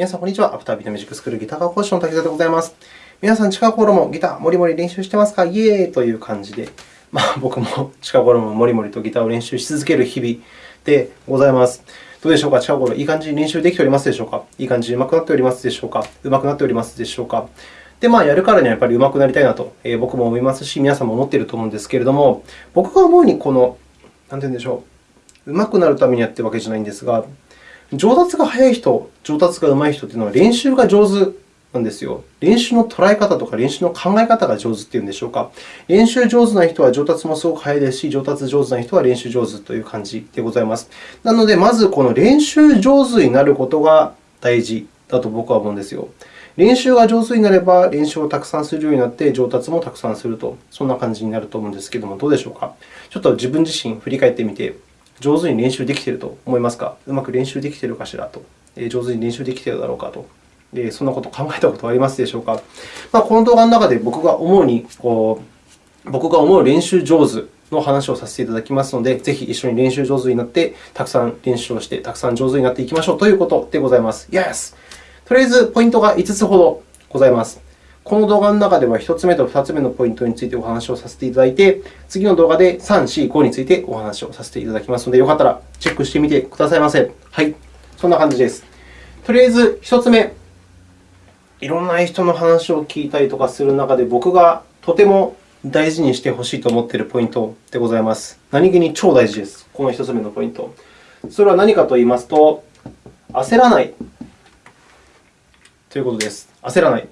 皆さん、こんにちは。アフタービートミュージックスクールギター科講師の滝沢でございます。皆さん、近頃もギター、もりもり練習してますか？イエーイという感じで、まあ、僕も近頃ももりもりとギターを練習し続ける日々でございます。どうでしょうか？近頃、いい感じに練習できておりますでしょうか？いい感じに上手くなっておりますでしょうか？上手くなっておりますでしょうか？で、まあ、やるからにはやっぱり上手くなりたいなと、え、僕も思いますし、皆さんも思っていると思うんですけれども、僕が思うに、この、なんて言うんでしょう、上手くなるためにやっているわけじゃないんですが、上達が早い人、上達が上手い人というのは練習が上手なんですよ。練習の捉え方とか練習の考え方が上手というんでしょうか。練習上手な人は上達もすごく早いですし、上達上手な人は練習上手という感じでございます。なので、まずこの練習上手になることが大事だと僕は思うんですよ。練習が上手になれば、練習をたくさんするようになって、上達もたくさんすると、そんな感じになると思うんですけれども、どうでしょうか？ちょっと自分自身振り返ってみて、上手に練習できていると思いますか？うまく練習できているかしらと。上手に練習できているだろうかと。そんなことを考えたことはありますでしょうか？まあ、この動画の中で僕が思うにこう、僕が思う練習上手の話をさせていただきますので、ぜひ一緒に練習上手になって、たくさん練習をして、たくさん上手になっていきましょうということでございます。Yes! とりあえず、ポイントが5つほどございます。この動画の中では1つ目と2つ目のポイントについてお話をさせていただいて、次の動画で3、4、5についてお話をさせていただきますので、よかったらチェックしてみてくださいませ。はい、そんな感じです。とりあえず1つ目、いろんな人の話を聞いたりとかする中で、僕がとても大事にしてほしいと思っているポイントでございます。何気に超大事です。この1つ目のポイント。それは何かと言いますと、焦らないということです。焦らない。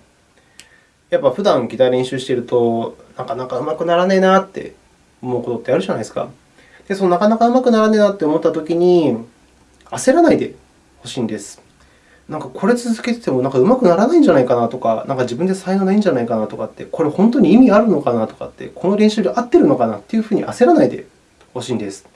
やっぱ普段ギター練習していると、なかなか上手くならねえなって思うことってあるじゃないですか。で、そのなかなか上手くならねえなって思ったときに、焦らないでほしいんです。なんかこれ続けててもなんか上手くならないんじゃないかなとか、なんか自分で才能ないんじゃないかなとかって、これ本当に意味あるのかなとかって、この練習で合ってるのかなというふうに焦らないでほしいんです。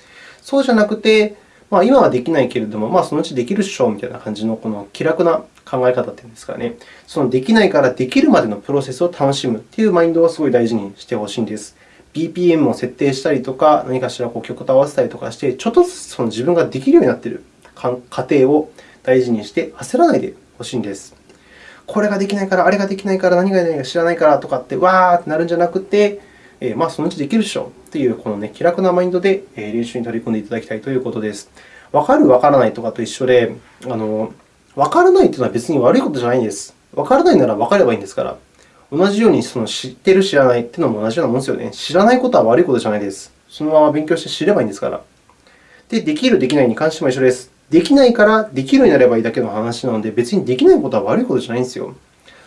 そうじゃなくて、まあ、今はできないけれども、まあ、そのうちできるっしょみたいな感じのこの気楽な考え方というんですかね。そのできないからできるまでのプロセスを楽しむというマインドをすごい大事にしてほしいんです。BPM を設定したりとか、何かしら曲と合わせたりとかして、ちょっとずつその自分ができるようになっている過程を大事にして焦らないでほしいんです。これができないから、あれができないから、何が何か知らないからとかって、わーってなるんじゃなくて、えまあ、そのうちできるでしょというこの、ね、気楽なマインドで練習に取り組んでいただきたいということです。わかる、わからないとかと一緒で、あのわからないというのは別に悪いことじゃないんです。わからないならわかればいいんですから。同じようにその知ってる、知らないというのも同じようなものですよね。知らないことは悪いことじゃないです。そのまま勉強して知ればいいんですから。で、できる、できないに関しても一緒です。できないからできるようになればいいだけの話なので、別にできないことは悪いことじゃないんですよ。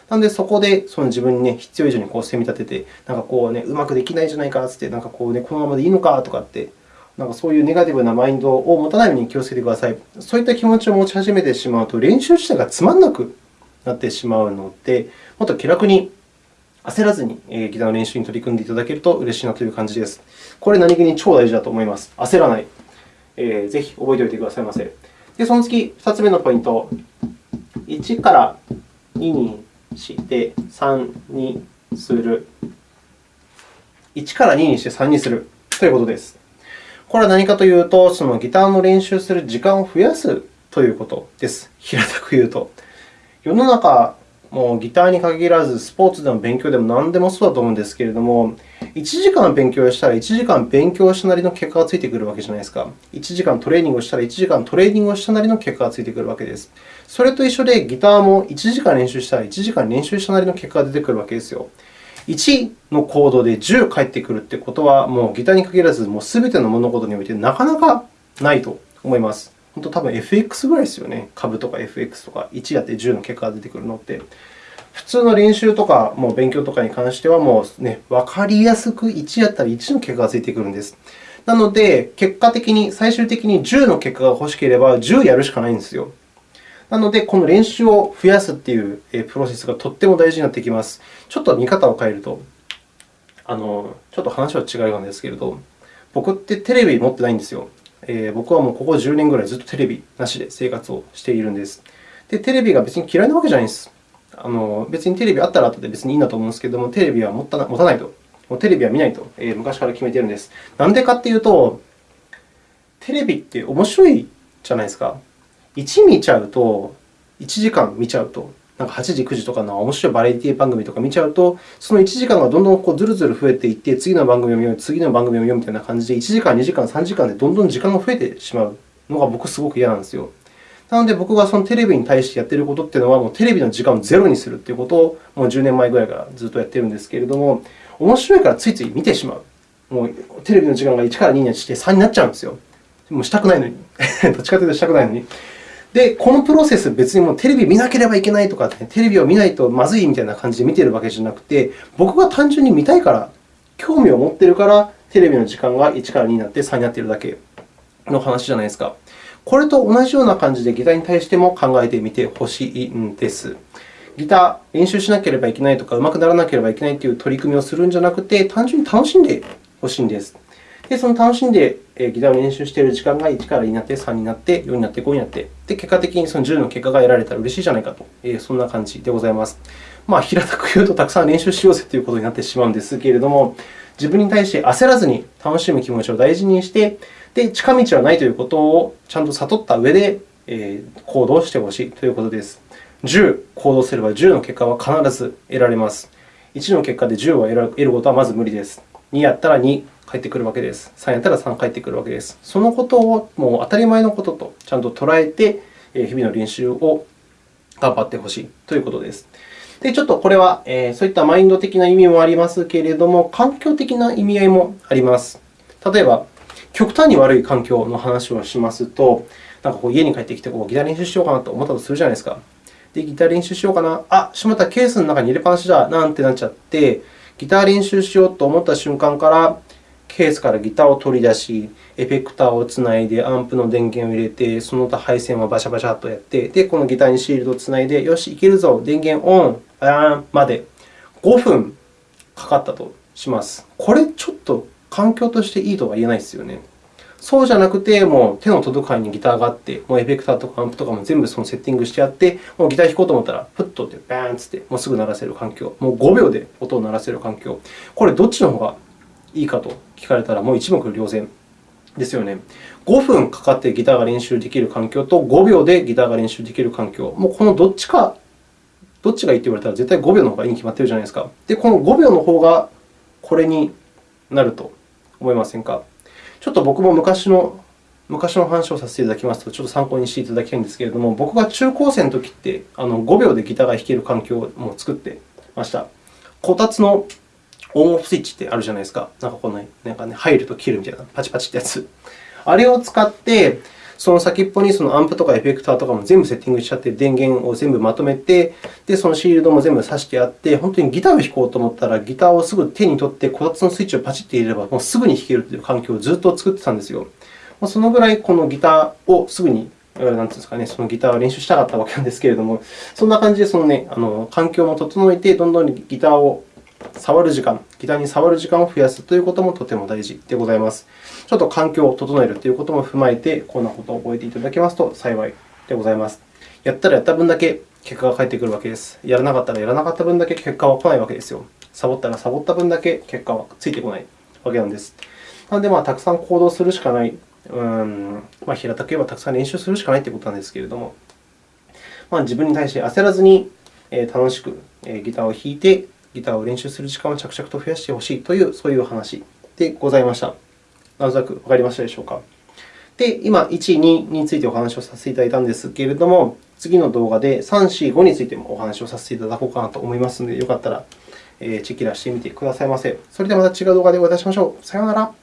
なので、そこでその自分に、ね、必要以上にこう攻め立てて、なんかこう、ね、うまくできないじゃないかって、なんかこう、ね、このままでいいのかとかってなんかそういうネガティブなマインドを持たないように気をつけてください。そういった気持ちを持ち始めてしまうと、練習自体がつまんなくなってしまうので、もっと気楽に焦らずにギターの練習に取り組んでいただけると嬉しいなという感じです。これ、何気に超大事だと思います。焦らない。えー、ぜひ覚えておいてくださいませ。で、その次、2つ目のポイント。1から2にして3にする。1から2にして3にするということです。これは何かというと、そのギターの練習する時間を増やすということです。平たく言うと。世の中、もうギターに限らず、スポーツでも勉強でも何でもそうだと思うんですけれども、1時間勉強したら1時間勉強したなりの結果がついてくるわけじゃないですか。1時間トレーニングをしたら1時間トレーニングをしたなりの結果がついてくるわけです。それと一緒で、ギターも1時間練習したら1時間練習したなりの結果が出てくるわけですよ。1のコードで10返ってくるということは、もうギターに限らず、もう全ての物事においてなかなかないと思います。本当、多分 FX ぐらいですよね。株とか FX とか、1やって10の結果が出てくるのって。普通の練習とかもう勉強とかに関しては、もうね、分かりやすく1やったら1の結果がついてくるんです。なので、結果的に、最終的に10の結果が欲しければ、10やるしかないんですよ。なので、この練習を増やすというプロセスがとっても大事になってきます。ちょっと見方を変えると、あのちょっと話は違うんですけれど、僕ってテレビ持ってないんですよ。えー、僕はもうここ10年ぐらいずっとテレビなしで生活をしているんです。で、テレビが別に嫌いなわけじゃないんです。あの別にテレビあったら後で別にいいんだと思うんですけれども、テレビは持た持たないと。もうテレビは見ないと、えー、昔から決めているんです。なんでかっていうと、テレビって面白いじゃないですか。1見ちゃうと、1時間見ちゃうと、なんか8時、9時とかの面白いバラエティ番組とか見ちゃうと、その1時間がどんどんこうずるずる増えていって、次の番組を見よう、次の番組を見ようみたいな感じで、1時間、2時間、3時間でどんどん時間が増えてしまうのが僕すごく嫌なんですよ。なので、僕がそのテレビに対してやっていることっていうのは、もうテレビの時間をゼロにするということを、もう10年前ぐらいからずっとやっているんですけれども、面白いからついつい見てしまう。もうテレビの時間が1から2にして3になっちゃうんですよ。もうしたくないのに。どっちかというとしたくないのに。で、このプロセス、別にもうテレビ見なければいけないとか、テレビを見ないとまずいみたいな感じで見ているわけじゃなくて、僕が単純に見たいから、興味を持っているから、テレビの時間が1から2になって3になっているだけの話じゃないですか。これと同じような感じでギターに対しても考えてみてほしいんです。ギター、練習しなければいけないとか、上手くならなければいけないという取り組みをするんじゃなくて、単純に楽しんでほしいんです。で、その楽しんでギターを練習している時間が1から2になって、3になって、4になって、5になって、で結果的にその10の結果が得られたら嬉しいじゃないかと、えそんな感じでございます。まあ、平たく言うと、たくさん練習しようぜということになってしまうんですけれども、自分に対して焦らずに楽しむ気持ちを大事にして、で近道はないということをちゃんと悟った上で、え行動してほしいということです。10行動すれば10の結果は必ず得られます。1の結果で10を得ることはまず無理です。2やったら2返ってくるわけです。3やったら3返ってくるわけです。そのことをもう当たり前のこととちゃんと捉えて、日々の練習を頑張ってほしいということです。で、ちょっとこれは、えそういったマインド的な意味もありますけれども、環境的な意味合いもあります。例えば、極端に悪い環境の話をしますと、なんかこう家に帰ってきてこうギター練習しようかなと思ったとするじゃないですか。で、ギター練習しようかな。あ、しまった、ケースの中に入れっぱなしだ。なんてなっちゃって、ギター練習しようと思った瞬間から、ケースからギターを取り出し、エフェクターをつないで、アンプの電源を入れて、その他配線をバシャバシャとやって、で、このギターにシールドをつないで、よし、いけるぞ、電源オン、バーンまで5分かかったとします。これ、ちょっと環境としていいとは言えないですよね。そうじゃなくて、もう手の届く範囲にギターがあって、もうエフェクターとかアンプとかも全部そのセッティングしてあって、もうギター弾こうと思ったら、ふっとってバーンつって、もうすぐ鳴らせる環境、もう5秒で音を鳴らせる環境、これどっちの方がいいかと聞かれたら、もう一目瞭然ですよね。5分かかってギターが練習できる環境と5秒でギターが練習できる環境、もうこのどっちか、どっちがいいと言われたら絶対5秒の方がいいに決まっているじゃないですか。で、この5秒の方がこれになると思いませんか？ちょっと僕も昔の昔の話をさせていただきますと、ちょっと参考にしていただきたいんですけれども、僕が中高生の時ってあの5秒でギターが弾ける環境を作ってました。こたつのオンオフスイッチってあるじゃないですか。なんかこの、なんかね、入ると切るみたいな、パチパチってやつ。あれを使って、その先っぽにそのアンプとかエフェクターとかも全部セッティングしちゃって、電源を全部まとめて、で、そのシールドも全部挿してあって、本当にギターを弾こうと思ったら、ギターをすぐ手に取って、こたつのスイッチをパチッと入れれば、もうすぐに弾けるという環境をずっと作ってたんですよ。そのぐらいこのギターをすぐになんていうんですかね、そのギターを練習したかったわけなんですけれども、そんな感じでその、ね、あの環境も整えて、どんどんギターを触る時間、ギターに触る時間を増やすということもとても大事でございます。ちょっと環境を整えるということも踏まえて、こんなことを覚えていただけますと幸いでございます。やったらやった分だけ結果が返ってくるわけです。やらなかったらやらなかった分だけ結果は来ないわけですよ。サボったらサボった分だけ結果はついてこないわけなんです。なので、まあ、たくさん行動するしかないうん、まあ、平たく言えばたくさん練習するしかないということなんですけれども、まあ、自分に対して焦らずに楽しくギターを弾いて、ギターを練習する時間を着々と増やしてほしいという、そういう話でございました。なんとなくわかりましたでしょうか。で、今、1、2についてお話をさせていただいたんですけれども、次の動画で3、4、5についてもお話をさせていただこうかなと思いますので、よかったらチェキラしてみてくださいませ。それではまた違う動画でお会いいたしましょう。さようなら。